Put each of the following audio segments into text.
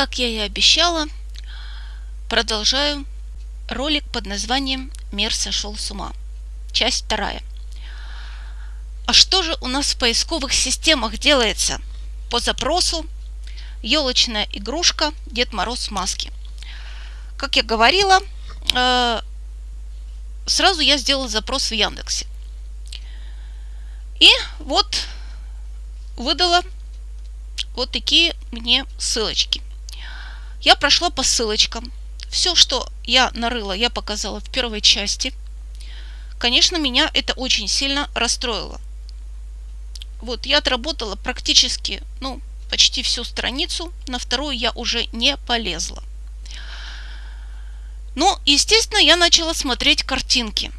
Как я и обещала, продолжаю ролик под названием «Мир сошел с ума». Часть вторая. А что же у нас в поисковых системах делается? По запросу елочная игрушка Дед Мороз в маске. Как я говорила, э, сразу я сделала запрос в Яндексе. И вот выдала вот такие мне ссылочки. Я прошла по ссылочкам. Все, что я нарыла, я показала в первой части. Конечно, меня это очень сильно расстроило. Вот, я отработала практически, ну, почти всю страницу. На вторую я уже не полезла. Ну, естественно, я начала смотреть картинки.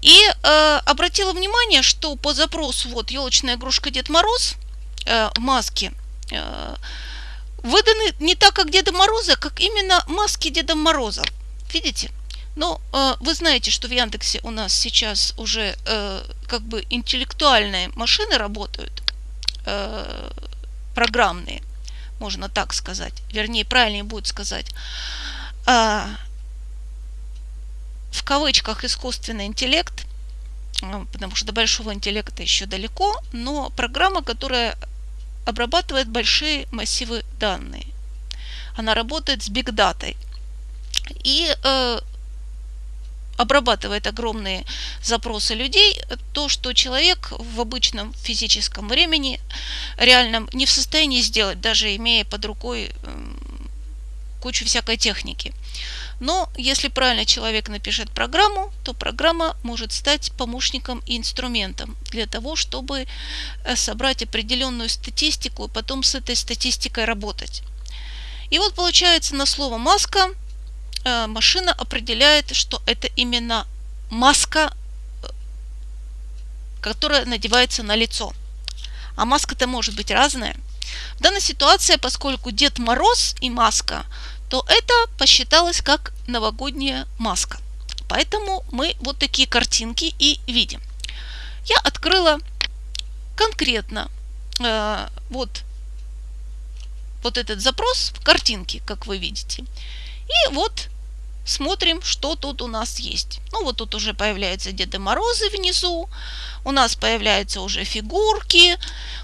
И э, обратила внимание, что по запросу вот елочная игрушка Дед Мороз э, маски э, выданы не так, как Деда Мороза, как именно маски Деда Мороза. Видите? Но э, вы знаете, что в Яндексе у нас сейчас уже э, как бы интеллектуальные машины работают, э, программные, можно так сказать. Вернее, правильнее будет сказать. Э, в кавычках искусственный интеллект, э, потому что до большого интеллекта еще далеко, но программа, которая обрабатывает большие массивы данных. Она работает с биг датой и э, обрабатывает огромные запросы людей, то, что человек в обычном физическом времени реальном не в состоянии сделать, даже имея под рукой э, кучу всякой техники. Но если правильно человек напишет программу, то программа может стать помощником и инструментом для того, чтобы э, собрать определенную статистику и потом с этой статистикой работать. И вот получается на слово маска э, машина определяет, что это именно маска, э, которая надевается на лицо. А маска-то может быть разная. В данной ситуации, поскольку Дед Мороз и маска то это посчиталось как новогодняя маска. Поэтому мы вот такие картинки и видим. Я открыла конкретно э, вот, вот этот запрос в картинке, как вы видите. И вот смотрим, что тут у нас есть. Ну вот тут уже появляются Деды Морозы внизу, у нас появляются уже фигурки,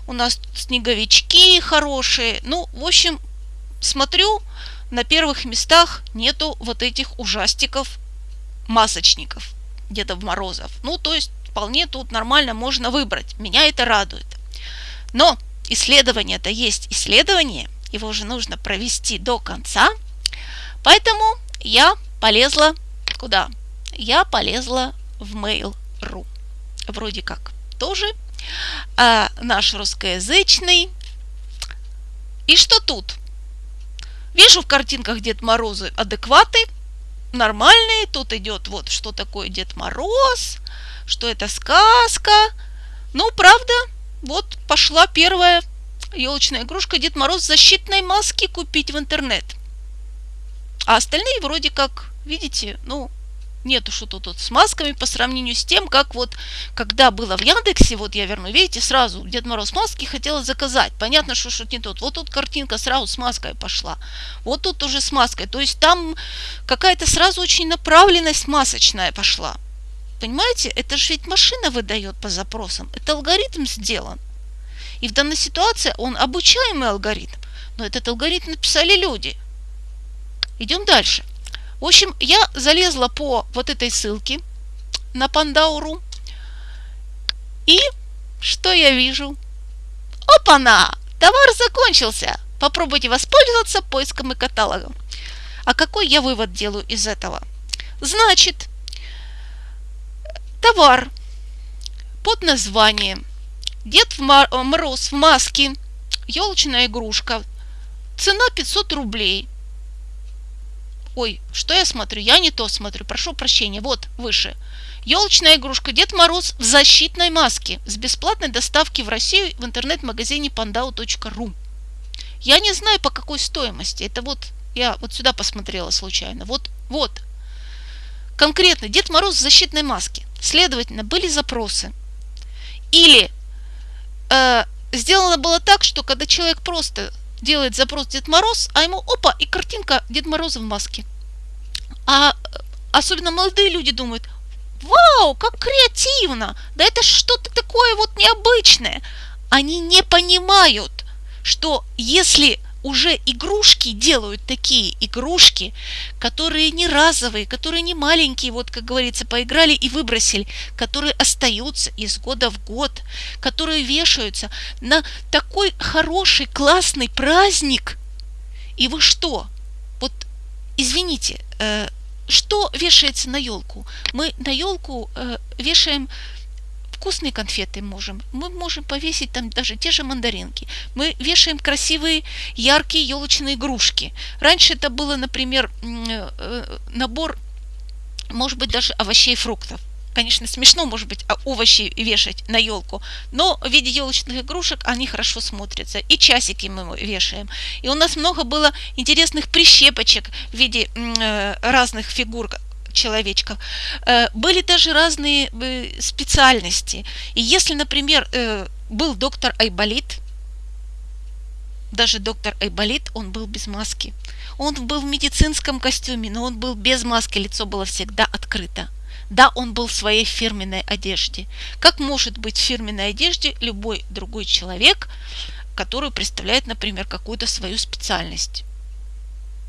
у нас снеговички хорошие. Ну, в общем, смотрю, на первых местах нету вот этих ужастиков, масочников, Дедов Морозов. Ну, то есть вполне тут нормально можно выбрать. Меня это радует. Но исследование-то есть исследование, его же нужно провести до конца. Поэтому я полезла куда? Я полезла в Mail.ru. Вроде как тоже а, наш русскоязычный. И что тут? Вижу в картинках Дед Морозы адекваты, нормальные. Тут идет вот, что такое Дед Мороз, что это сказка. Ну, правда, вот пошла первая елочная игрушка Дед Мороз защитной маске купить в интернет. А остальные вроде как, видите, ну, нету что-то тут с масками по сравнению с тем, как вот, когда было в Яндексе, вот я верну, видите, сразу Дед Мороз маски хотела заказать. Понятно, что что-то не тот. Вот тут картинка сразу с маской пошла. Вот тут уже с маской. То есть там какая-то сразу очень направленность масочная пошла. Понимаете, это же ведь машина выдает по запросам. Это алгоритм сделан. И в данной ситуации он обучаемый алгоритм. Но этот алгоритм написали люди. Идем дальше. В общем, я залезла по вот этой ссылке на Пандауру. И что я вижу? Опа-на! Товар закончился! Попробуйте воспользоваться поиском и каталогом. А какой я вывод делаю из этого? Значит, товар под названием Дед Мороз в маске, елочная игрушка, цена 500 рублей – Ой, что я смотрю? Я не то смотрю. Прошу прощения. Вот, выше. Елочная игрушка Дед Мороз в защитной маске с бесплатной доставки в Россию в интернет-магазине pandau.ru. Я не знаю, по какой стоимости. Это вот, я вот сюда посмотрела случайно. Вот, вот. Конкретно Дед Мороз в защитной маске. Следовательно, были запросы. Или э, сделано было так, что когда человек просто делает запрос Дед Мороз, а ему опа, и картинка Дед Мороза в маске. А особенно молодые люди думают, вау, как креативно, да это что-то такое вот необычное. Они не понимают, что если уже игрушки делают такие игрушки, которые не разовые, которые не маленькие, вот как говорится, поиграли и выбросили, которые остаются из года в год, которые вешаются на такой хороший, классный праздник. И вы что? Вот, извините, э, что вешается на елку? Мы на елку э, вешаем вкусные конфеты можем. Мы можем повесить там даже те же мандаринки. Мы вешаем красивые, яркие елочные игрушки. Раньше это было, например, э, набор, может быть, даже овощей и фруктов. Конечно, смешно, может быть, а овощи вешать на елку, но в виде елочных игрушек они хорошо смотрятся. И часики мы вешаем. И у нас много было интересных прищепочек в виде э, разных фигур, человечков. Э, были даже разные э, специальности. И если, например, э, был доктор Айболит, даже доктор Айболит, он был без маски. Он был в медицинском костюме, но он был без маски, лицо было всегда открыто. Да, он был в своей фирменной одежде. Как может быть в фирменной одежде любой другой человек, который представляет, например, какую-то свою специальность?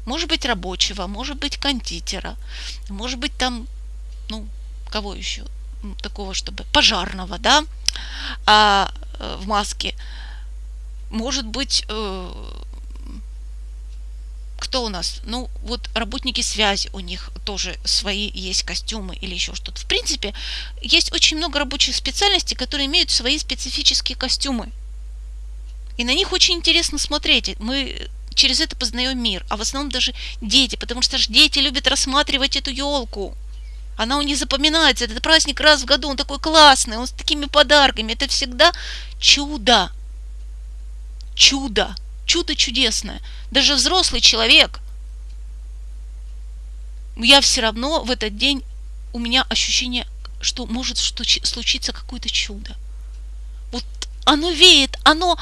Может быть рабочего, может быть кондитера, может быть там, ну, кого еще такого, чтобы пожарного, да, а, э, в маске. Может быть, э, кто у нас? Ну, вот работники связи, у них тоже свои есть костюмы или еще что-то. В принципе, есть очень много рабочих специальностей, которые имеют свои специфические костюмы. И на них очень интересно смотреть. Мы через это познаем мир, а в основном даже дети, потому что же дети любят рассматривать эту елку. Она у них запоминается, этот праздник раз в году, он такой классный, он с такими подарками, это всегда чудо. Чудо, чудо чудесное. Даже взрослый человек, я все равно в этот день, у меня ощущение, что может случиться какое-то чудо. Вот оно веет, оно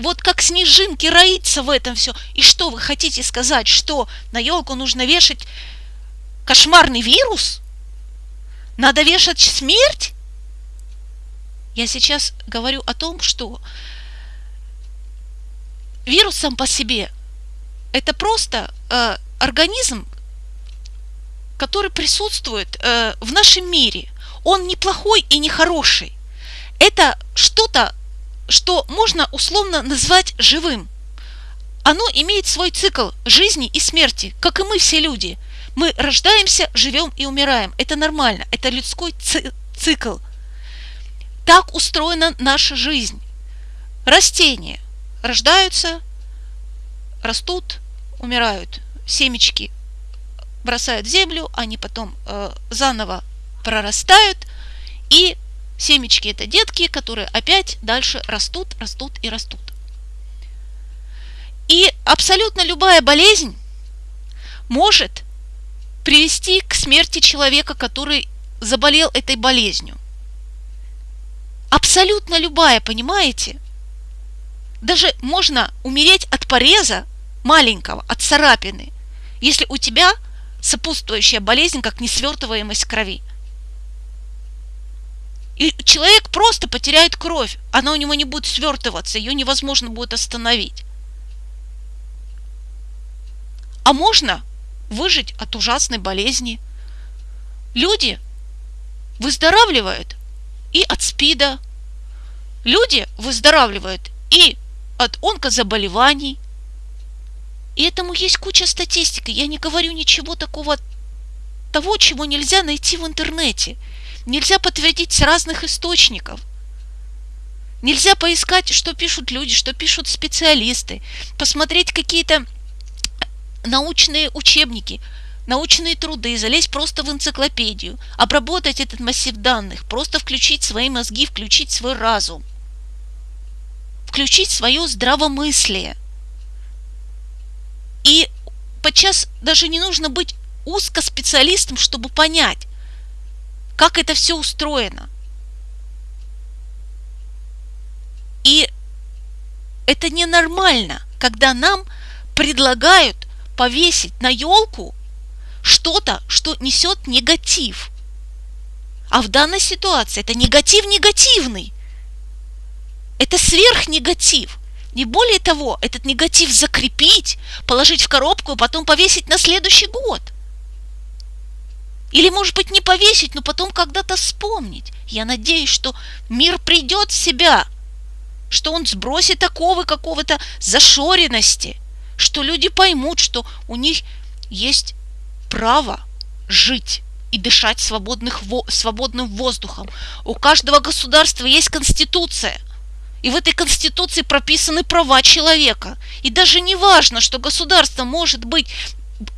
вот как снежинки роится в этом все. И что вы хотите сказать, что на елку нужно вешать кошмарный вирус? Надо вешать смерть? Я сейчас говорю о том, что вирус сам по себе это просто э, организм, который присутствует э, в нашем мире. Он не плохой и не хороший. Это что-то что можно условно назвать живым. Оно имеет свой цикл жизни и смерти, как и мы все люди. Мы рождаемся, живем и умираем. Это нормально, это людской цикл. Так устроена наша жизнь. Растения рождаются, растут, умирают. Семечки бросают в землю, они потом э, заново прорастают и Семечки – это детки, которые опять дальше растут, растут и растут. И абсолютно любая болезнь может привести к смерти человека, который заболел этой болезнью. Абсолютно любая, понимаете? Даже можно умереть от пореза маленького, от царапины, если у тебя сопутствующая болезнь, как несвертываемость крови. И человек просто потеряет кровь. Она у него не будет свертываться, ее невозможно будет остановить. А можно выжить от ужасной болезни. Люди выздоравливают и от СПИДа. Люди выздоравливают и от онкозаболеваний. И этому есть куча статистики. Я не говорю ничего такого, того, чего нельзя найти в интернете – нельзя подтвердить с разных источников. Нельзя поискать, что пишут люди, что пишут специалисты, посмотреть какие-то научные учебники, научные труды, залезть просто в энциклопедию, обработать этот массив данных, просто включить свои мозги, включить свой разум, включить свое здравомыслие. И подчас даже не нужно быть узкоспециалистом, чтобы понять, как это все устроено. И это ненормально. когда нам предлагают повесить на елку что-то, что несет негатив. А в данной ситуации это негатив негативный. Это сверхнегатив. Не более того, этот негатив закрепить, положить в коробку, и потом повесить на следующий год. Или, может быть, не повесить, но потом когда-то вспомнить. Я надеюсь, что мир придет в себя, что он сбросит оковы какого-то зашоренности, что люди поймут, что у них есть право жить и дышать свободных, свободным воздухом. У каждого государства есть конституция – и в этой конституции прописаны права человека. И даже не важно, что государство может быть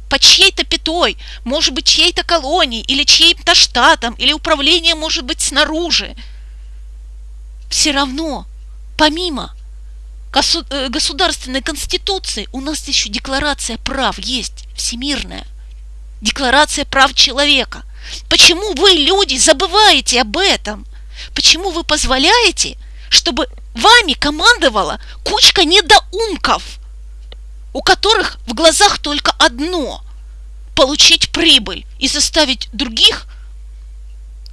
под чьей-то пятой, может быть чьей-то колонией, или чьим-то штатом, или управление может быть снаружи. Все равно, помимо э, государственной конституции, у нас еще декларация прав есть, всемирная. Декларация прав человека. Почему вы, люди, забываете об этом? Почему вы позволяете, чтобы Вами командовала кучка недоумков, у которых в глазах только одно – получить прибыль и заставить других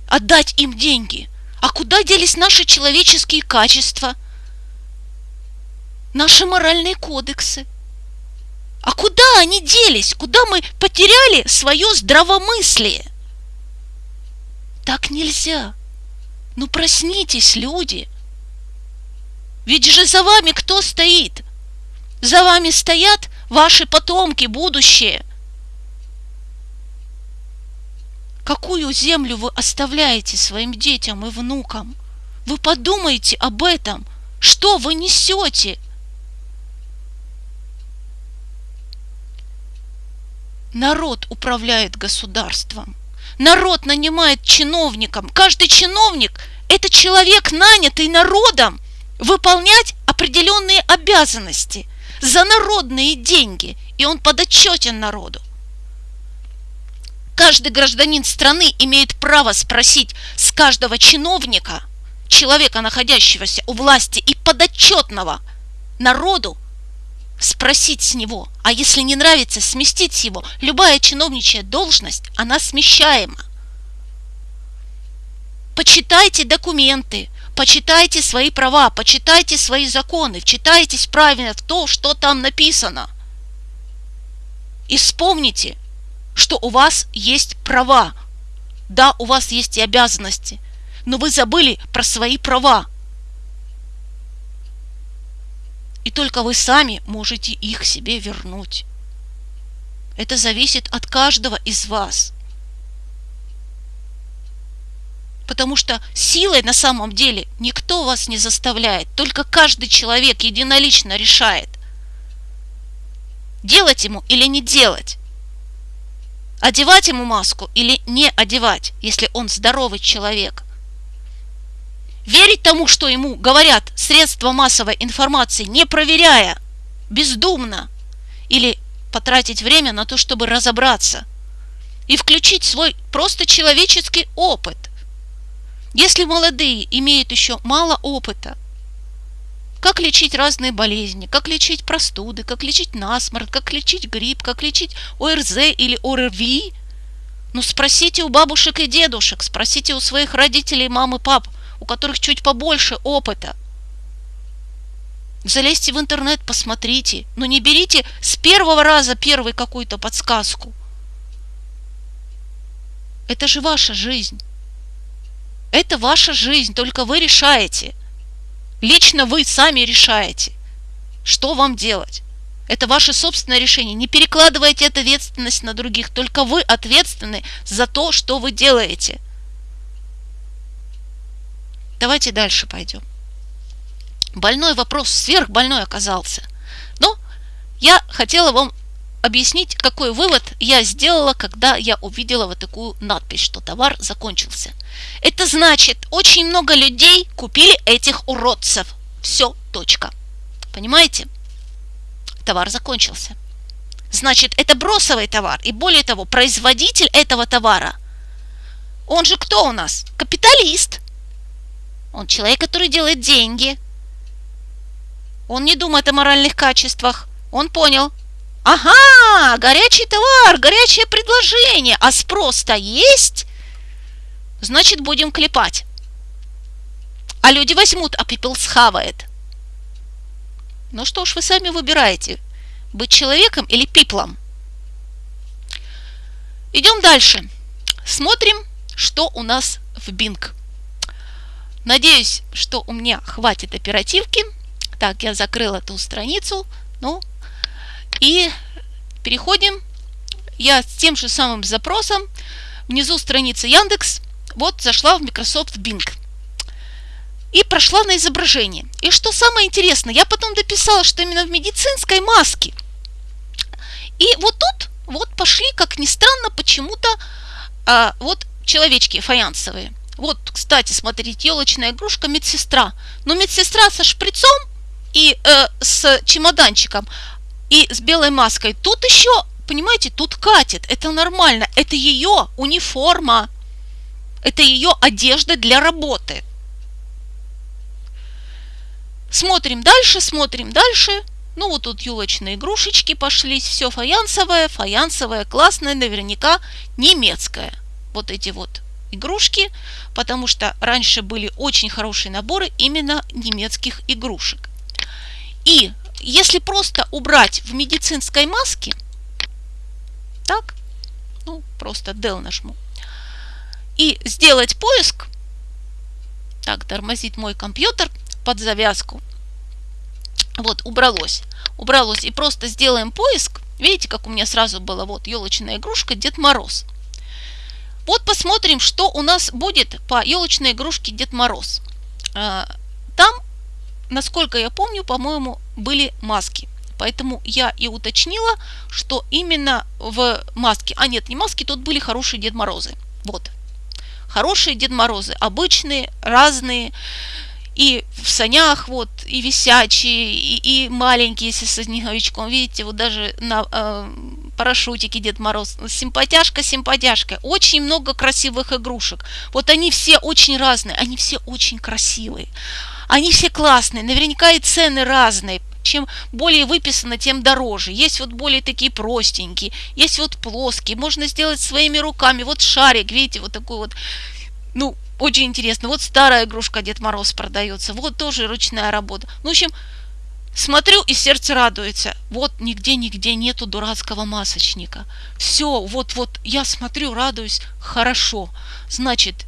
отдать им деньги. А куда делись наши человеческие качества, наши моральные кодексы? А куда они делись? Куда мы потеряли свое здравомыслие? Так нельзя. Ну проснитесь, люди – ведь же за вами кто стоит? За вами стоят ваши потомки, будущее. Какую землю вы оставляете своим детям и внукам? Вы подумайте об этом. Что вы несете? Народ управляет государством. Народ нанимает чиновникам. Каждый чиновник – это человек, нанятый народом – выполнять определенные обязанности за народные деньги, и он подотчетен народу. Каждый гражданин страны имеет право спросить с каждого чиновника, человека, находящегося у власти и подотчетного народу, спросить с него, а если не нравится, сместить его. Любая чиновничья должность, она смещаема. Почитайте документы, почитайте свои права, почитайте свои законы, вчитайтесь правильно в то, что там написано. И вспомните, что у вас есть права. Да, у вас есть и обязанности, но вы забыли про свои права. И только вы сами можете их себе вернуть. Это зависит от каждого из вас – потому что силой на самом деле никто вас не заставляет, только каждый человек единолично решает, делать ему или не делать, одевать ему маску или не одевать, если он здоровый человек. Верить тому, что ему говорят средства массовой информации, не проверяя, бездумно, или потратить время на то, чтобы разобраться и включить свой просто человеческий опыт – если молодые имеют еще мало опыта, как лечить разные болезни, как лечить простуды, как лечить насморк, как лечить грипп, как лечить ОРЗ или ОРВИ, ну спросите у бабушек и дедушек, спросите у своих родителей, мам и пап, у которых чуть побольше опыта. Залезьте в интернет, посмотрите, но не берите с первого раза первую какую-то подсказку. Это же ваша жизнь. Это ваша жизнь, только вы решаете. Лично вы сами решаете, что вам делать. Это ваше собственное решение. Не перекладывайте эту ответственность на других. Только вы ответственны за то, что вы делаете. Давайте дальше пойдем. Больной вопрос, сверхбольной оказался. Но я хотела вам объяснить, какой вывод я сделала, когда я увидела вот такую надпись, что товар закончился. Это значит, очень много людей купили этих уродцев. Все, точка. Понимаете? Товар закончился. Значит, это бросовый товар. И более того, производитель этого товара, он же кто у нас? Капиталист. Он человек, который делает деньги. Он не думает о моральных качествах. Он понял. Ага, горячий товар, горячее предложение, а спрос-то есть? Значит, будем клепать. А люди возьмут, а пепел схавает. Ну что ж, вы сами выбираете, быть человеком или пиплом. Идем дальше. Смотрим, что у нас в Bing. Надеюсь, что у меня хватит оперативки. Так, я закрыла эту страницу. Ну, и переходим. Я с тем же самым запросом. Внизу страница Яндекс. Вот зашла в Microsoft Bing. И прошла на изображение. И что самое интересное, я потом дописала, что именно в медицинской маске. И вот тут вот пошли, как ни странно, почему-то а, вот человечки фаянсовые. Вот, кстати, смотрите, елочная игрушка медсестра. Но медсестра со шприцом и э, с чемоданчиком и с белой маской. Тут еще, понимаете, тут катит. Это нормально. Это ее униформа. Это ее одежда для работы. Смотрим дальше, смотрим дальше. Ну вот тут елочные игрушечки пошлись. Все фаянсовое, фаянсовое, классное, наверняка немецкое. Вот эти вот игрушки, потому что раньше были очень хорошие наборы именно немецких игрушек. И если просто убрать в медицинской маске, так, ну, просто Del нажму, и сделать поиск, так, тормозит мой компьютер под завязку, вот, убралось, убралось, и просто сделаем поиск, видите, как у меня сразу было, вот, елочная игрушка Дед Мороз. Вот посмотрим, что у нас будет по елочной игрушке Дед Мороз. А, там насколько я помню, по-моему, были маски. Поэтому я и уточнила, что именно в маске, а нет, не маски, тут были хорошие Дед Морозы. Вот. Хорошие Дед Морозы, обычные, разные, и в санях, вот, и висячие, и, и маленькие, если со снеговичком. Видите, вот даже на э, парашютике Дед Мороз. Симпатяшка, симпатяшка. Очень много красивых игрушек. Вот они все очень разные, они все очень красивые. Они все классные, наверняка и цены разные. Чем более выписано, тем дороже. Есть вот более такие простенькие, есть вот плоские. Можно сделать своими руками. Вот шарик, видите, вот такой вот, ну, очень интересно. Вот старая игрушка Дед Мороз продается. Вот тоже ручная работа. Ну, в общем, смотрю и сердце радуется. Вот нигде-нигде нету дурацкого масочника. Все, вот-вот я смотрю, радуюсь. Хорошо. Значит,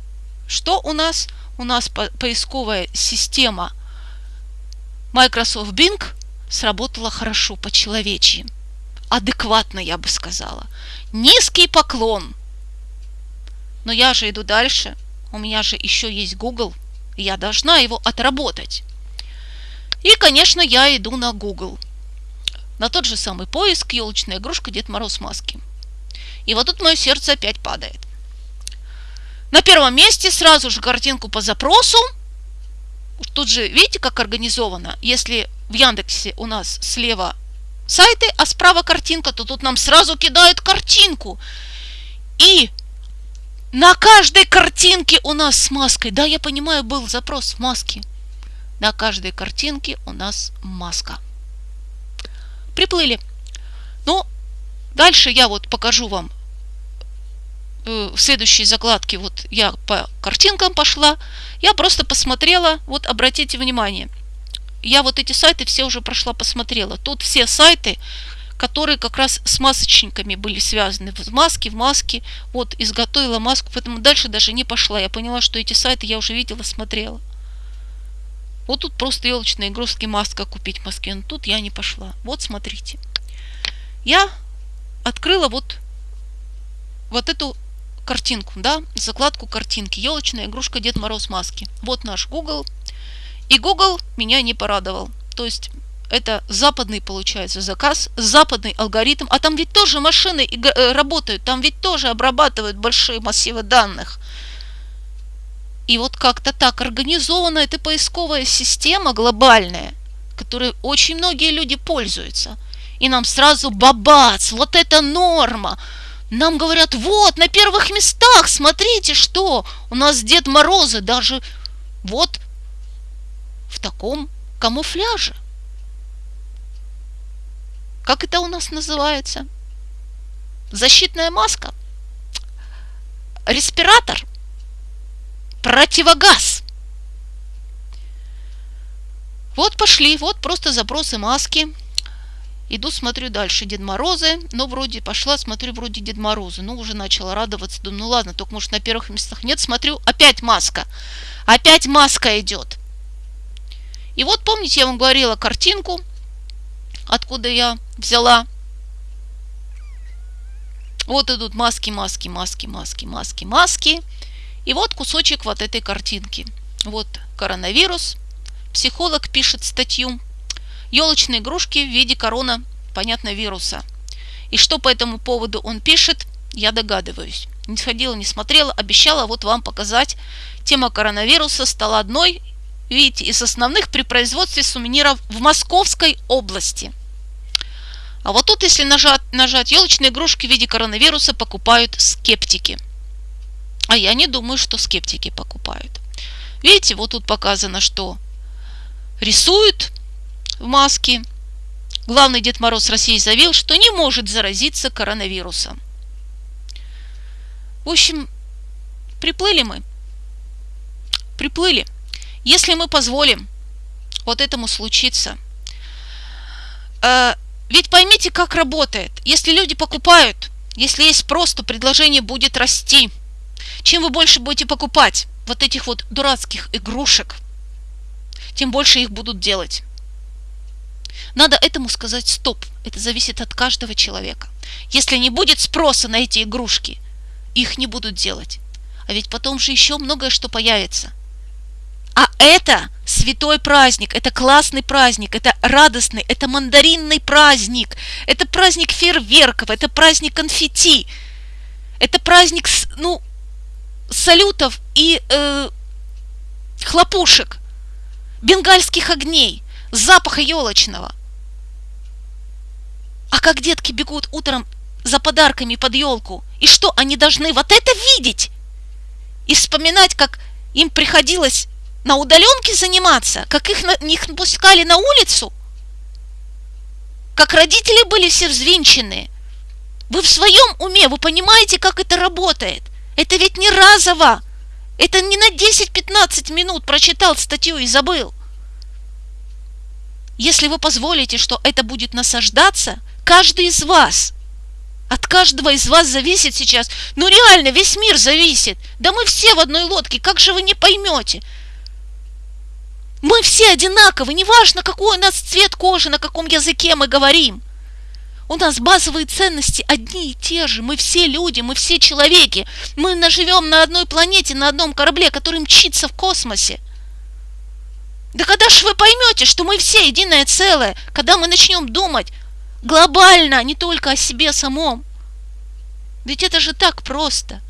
что у нас? у нас поисковая система Microsoft Bing сработала хорошо, по-человечьи. Адекватно, я бы сказала. Низкий поклон. Но я же иду дальше. У меня же еще есть Google. Я должна его отработать. И, конечно, я иду на Google. На тот же самый поиск елочная игрушка Дед Мороз маски. И вот тут мое сердце опять падает. На первом месте сразу же картинку по запросу. Тут же, видите, как организовано? Если в Яндексе у нас слева сайты, а справа картинка, то тут нам сразу кидают картинку. И на каждой картинке у нас с маской. Да, я понимаю, был запрос маски. На каждой картинке у нас маска. Приплыли. Ну, дальше я вот покажу вам Э, в следующей закладке вот я по картинкам пошла, я просто посмотрела, вот обратите внимание, я вот эти сайты все уже прошла, посмотрела. Тут все сайты, которые как раз с масочниками были связаны. В маске, в маске. Вот, изготовила маску, поэтому дальше даже не пошла. Я поняла, что эти сайты я уже видела, смотрела. Вот тут просто елочные игрушки маска купить в Москве. Но тут я не пошла. Вот, смотрите. Я открыла вот, вот эту картинку, да, закладку картинки. Елочная игрушка Дед Мороз маски. Вот наш Google. И Google меня не порадовал. То есть это западный, получается, заказ, западный алгоритм. А там ведь тоже машины э, работают, там ведь тоже обрабатывают большие массивы данных. И вот как-то так организована эта поисковая система глобальная, которой очень многие люди пользуются. И нам сразу бабац, вот это норма, нам говорят, вот, на первых местах, смотрите, что у нас Дед Морозы даже вот в таком камуфляже. Как это у нас называется? Защитная маска? Респиратор? Противогаз? Вот пошли, вот просто запросы маски. Иду, смотрю дальше Дед Морозы. Ну, вроде пошла, смотрю, вроде Дед Морозы. Ну, уже начала радоваться. Думаю, ну ладно, только может на первых местах нет. Смотрю, опять маска. Опять маска идет. И вот помните, я вам говорила картинку, откуда я взяла. Вот идут маски, маски, маски, маски, маски, маски. И вот кусочек вот этой картинки. Вот коронавирус. Психолог пишет статью елочные игрушки в виде корона, понятно, вируса. И что по этому поводу он пишет, я догадываюсь. Не сходила, не смотрела, обещала вот вам показать. Тема коронавируса стала одной, видите, из основных при производстве сувениров в Московской области. А вот тут, если нажать, нажать елочные игрушки в виде коронавируса, покупают скептики. А я не думаю, что скептики покупают. Видите, вот тут показано, что рисуют в маске. Главный Дед Мороз России заявил, что не может заразиться коронавирусом. В общем, приплыли мы. Приплыли. Если мы позволим вот этому случиться. Э, ведь поймите, как работает. Если люди покупают, если есть спрос, то предложение будет расти. Чем вы больше будете покупать вот этих вот дурацких игрушек, тем больше их будут делать. Надо этому сказать стоп. Это зависит от каждого человека. Если не будет спроса на эти игрушки, их не будут делать. А ведь потом же еще многое что появится. А это святой праздник, это классный праздник, это радостный, это мандаринный праздник, это праздник фейерверков, это праздник конфетти, это праздник, ну, салютов и э, хлопушек, бенгальских огней, запаха елочного – а как детки бегут утром за подарками под елку, и что, они должны вот это видеть? И вспоминать, как им приходилось на удаленке заниматься, как их, их пускали на улицу, как родители были все взвинчены. Вы в своем уме, вы понимаете, как это работает. Это ведь не разово. Это не на 10-15 минут прочитал статью и забыл. Если вы позволите, что это будет насаждаться – каждый из вас. От каждого из вас зависит сейчас. Ну реально, весь мир зависит. Да мы все в одной лодке, как же вы не поймете? Мы все одинаковы, неважно, какой у нас цвет кожи, на каком языке мы говорим. У нас базовые ценности одни и те же. Мы все люди, мы все человеки. Мы наживем на одной планете, на одном корабле, который мчится в космосе. Да когда же вы поймете, что мы все единое целое, когда мы начнем думать глобально, а не только о себе самом. Ведь это же так просто.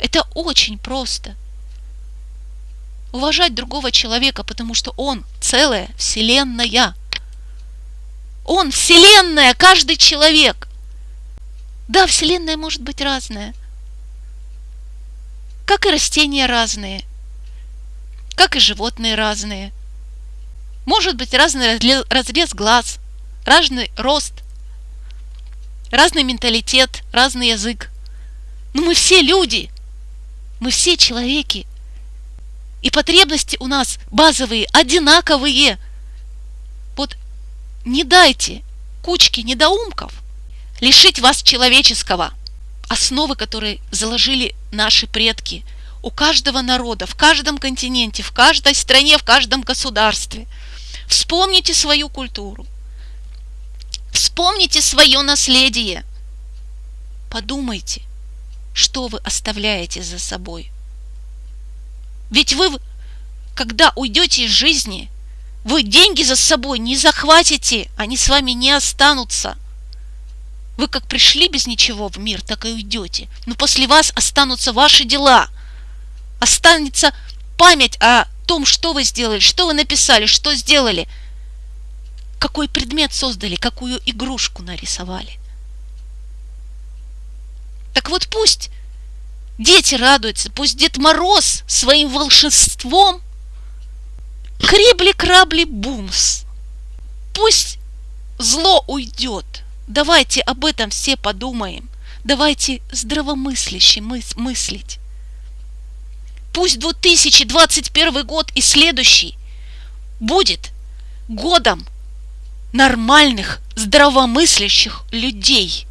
Это очень просто. Уважать другого человека, потому что он целая вселенная. Он вселенная, каждый человек. Да, вселенная может быть разная. Как и растения разные. Как и животные разные. Может быть разный разрез глаз – разный рост, разный менталитет, разный язык. Но мы все люди, мы все человеки. И потребности у нас базовые, одинаковые. Не дайте кучке недоумков лишить вас человеческого, основы, которые заложили наши предки у каждого народа, в каждом континенте, в каждой стране, в каждом государстве. Вспомните свою культуру, Вспомните свое наследие. Подумайте, что вы оставляете за собой. Ведь вы, когда уйдете из жизни, вы деньги за собой не захватите, они с вами не останутся. Вы как пришли без ничего в мир, так и уйдете. Но после вас останутся ваши дела. Останется память о том, что вы сделали, что вы написали, что сделали – какой предмет создали, какую игрушку нарисовали. Так вот пусть дети радуются, пусть Дед Мороз своим волшебством крибли-крабли бумс. Пусть зло уйдет. Давайте об этом все подумаем. Давайте здравомысляще мыс мыслить. Пусть 2021 год и следующий будет годом нормальных, здравомыслящих людей,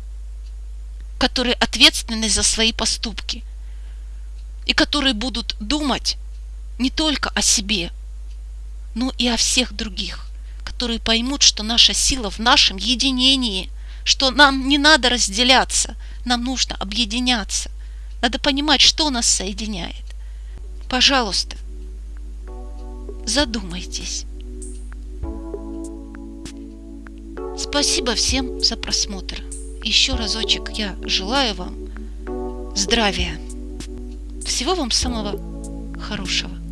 которые ответственны за свои поступки и которые будут думать не только о себе, но и о всех других, которые поймут, что наша сила в нашем единении, что нам не надо разделяться, нам нужно объединяться. Надо понимать, что нас соединяет. Пожалуйста, задумайтесь. Спасибо всем за просмотр. Еще разочек я желаю вам здравия. Всего вам самого хорошего.